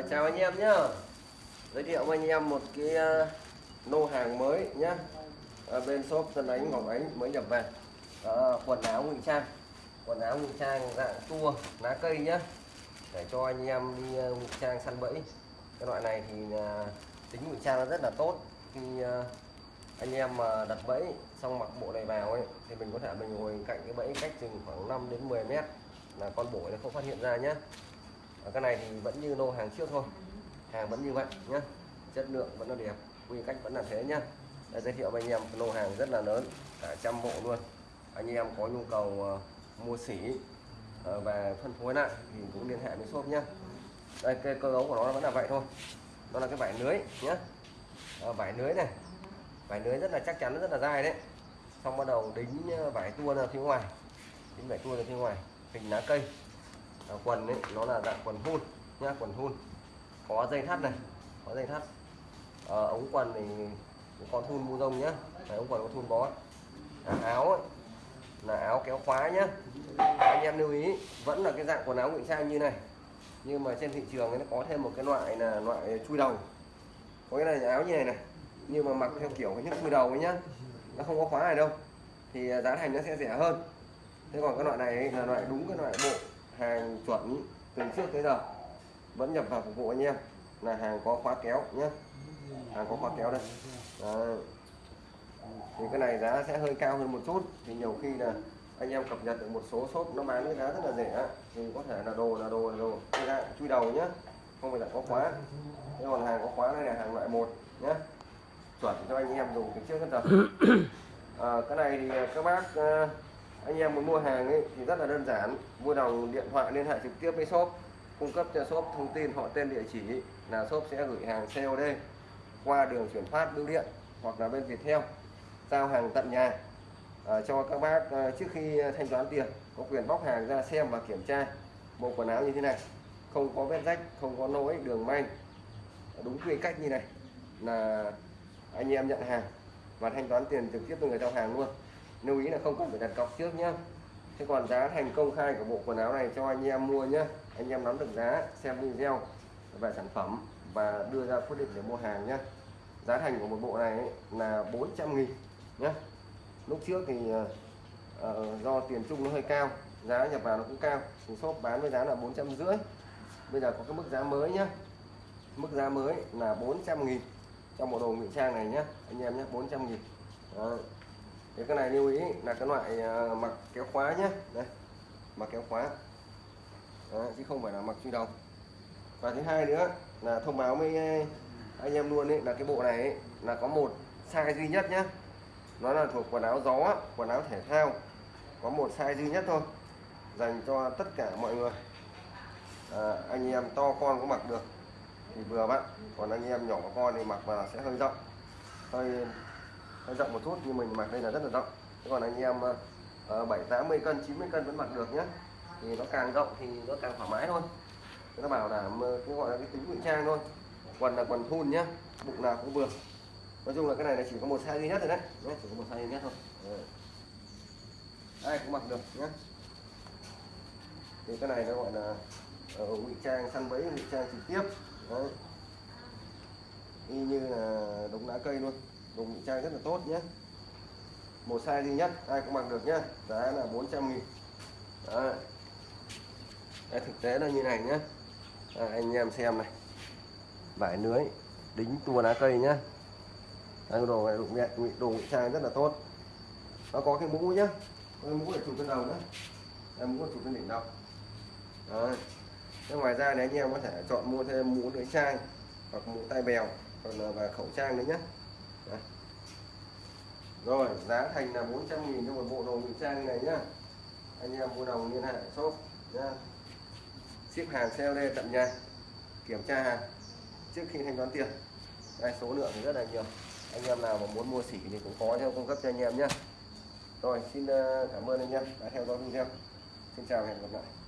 À, chào anh em nhé giới thiệu với anh em một cái uh, lô hàng mới nhé à, bên shop Tân Ánh Ngọc Ánh mới nhập về. À, quần áo ngụy trang. Quần áo ngụy trang dạng tua lá cây nhé để cho anh em đi ờ, uh, ngụy trang săn bẫy. Cái loại này thì uh, tính ngụy trang nó rất là tốt. Khi uh, anh em mà đặt bẫy xong mặc bộ này vào ấy thì mình có thể mình ngồi cạnh cái bẫy cách chừng khoảng 5 đến 10 mét là con bổi nó không phát hiện ra nhé ở cái này thì vẫn như lô hàng trước thôi. Hàng vẫn như vậy nhé chất lượng vẫn là đẹp quy cách vẫn là thế nhá. Đây, giới thiệu với anh em lô hàng rất là lớn cả trăm bộ luôn. Anh em có nhu cầu uh, mua sỉ uh, ờ, và phân phối lại thì cũng liên hệ với shop nhá. Đây cái cơ cấu của nó vẫn là vậy thôi. Đó là cái vải lưới nhé à, vải lưới này. Vải lưới rất là chắc chắn rất là dai đấy. Xong bắt đầu đính ờ, vải tua ra phía ngoài. Đính vải tua ra phía ngoài. Hình lá cây à, quần ấy nó là dạng quần hun nhá quần hun. Có dây thắt này có dây thắt. À, ống quần thì có thun bu rông nhá. Đấy, ống quần có thun bó. À, áo ấy, là áo kéo khóa nhá. Anh em lưu ý vẫn là cái dạng quần áo ngụy trang như này. Nhưng mà trên thị trường ấy, nó có thêm một cái loại là loại chui đầu. Có cái này áo như này này nhưng mà mặc theo kiểu cái những chui đầu ấy nhá. Nó không có khóa này đâu. Thì giá thành nó sẽ rẻ hơn. Thế còn cái loại này là loại đúng cái loại bộ hàng chuẩn từ trước tới giờ. Vẫn nhập vào phục vụ anh em. Là hàng có khóa kéo nhé hàng có khóa kéo đây. Đấy. thì cái này giá sẽ hơi cao hơn một chút. Thì nhiều khi là anh em cập nhật được một số shop nó bán với giá rất là rẻ thì có thể là đồ là đồ là đồ. Cái dạng chui đầu nhé không phải là có khóa. Thế còn hàng có khóa này là hàng loại một nhé chuẩn cho anh em dùng từ trước đến giờ. À, cái này thì các bác anh em muốn mua hàng ấy thì rất là đơn giản. Mua đồng điện thoại liên hệ trực tiếp với shop. Cung cấp cho shop thông tin họ tên địa chỉ là shop sẽ gửi hàng COD qua đường chuyển phát bưu điện hoặc là bên Viettel giao hàng tận nhà à, cho các bác à, trước khi thanh toán tiền có quyền bóc hàng ra xem và kiểm tra bộ quần áo như thế này. Không có vết rách không có lỗi đường may. Đúng quy cách như này là anh em nhận hàng và thanh toán tiền trực tiếp từ người giao hàng luôn lưu ý là không cần phải đặt cọc trước nhé thế còn giá thành công khai của bộ quần áo này cho anh em mua nhé anh em nắm được giá xem video về sản phẩm và đưa ra quyết định để mua hàng nhé giá thành của một bộ này là 400 nghìn nhé lúc trước thì uh, do tiền chung nó hơi cao giá nhập vào nó cũng cao. Thì shop bán với giá là 450 bây giờ có cái mức giá mới nhé mức giá mới là 400 nghìn trong bộ đồ ngụy trang này nhé anh em nhé 400 nghìn. Đó thì cái này lưu ý là cái loại à, mặc kéo khóa nhé đây mặc kéo khóa. Đó, chứ không phải là mặc truy đầu và thứ hai nữa là thông báo với à, anh em luôn ấy là cái bộ này ấy, là có một size duy nhất nhé nó là thuộc quần áo gió quần áo thể thao. Có một size duy nhất thôi dành cho tất cả mọi người. À, anh em to con cũng mặc được. Thì vừa bạn còn anh em nhỏ con thì mặc vào sẽ hơi rộng. Hơi nó rộng một chút nhưng mình mặc đây là rất là rộng. Thế còn anh em uh, 7 80 cân 90 cân vẫn mặc được nhé. Thì nó càng rộng thì nó càng thoải mái thôi. Nó bảo là cái gọi là cái tính ngụy trang thôi. Quần là quần thun nhá bụng nào cũng vừa. Nói chung là cái này là chỉ có một size duy nhất thôi đấy. Nhé chỉ có một size duy nhất thôi. Ai cũng mặc được nhé. Thì cái này nó gọi là ờ, uh, ngụy trang săn bẫy ngụy trang trực tiếp. Đấy. Y như là đống lá cây luôn dùng ngụy trang rất là tốt nhé. Một size duy nhất ai cũng mặc được nhá giá là 400 nghìn. Đấy. Đấy, thực tế là như này nhé. À, anh em xem này. Vải lưới đính tua lá cây nhá Đây, đồ này đụng nhẹ đồ ngụy trang rất là tốt. Nó có cái mũ nhá cái mũ để chụp trên đầu nữa em mũ chụp trên đỉnh đầu. Đấy. Thế ngoài ra thì anh em có thể chọn mua thêm mũ lưỡi trang hoặc mũ tai bèo hoặc là và khẩu trang nữa nhé. Đấy. rồi, giá thành là 400 nghìn cho một bộ đồ ngụy trang này nhá. Anh em mua đồng liên hệ, shop nhá. Ship hàng COD tận nhà. Kiểm tra hàng trước khi thanh toán tiền. Đây, số lượng thì rất là nhiều. Anh em nào mà muốn mua sỉ thì cũng có theo cung cấp cho anh em nhé rồi, xin ờ, cảm ơn anh em đã theo dõi video. Xin chào và hẹn gặp lại.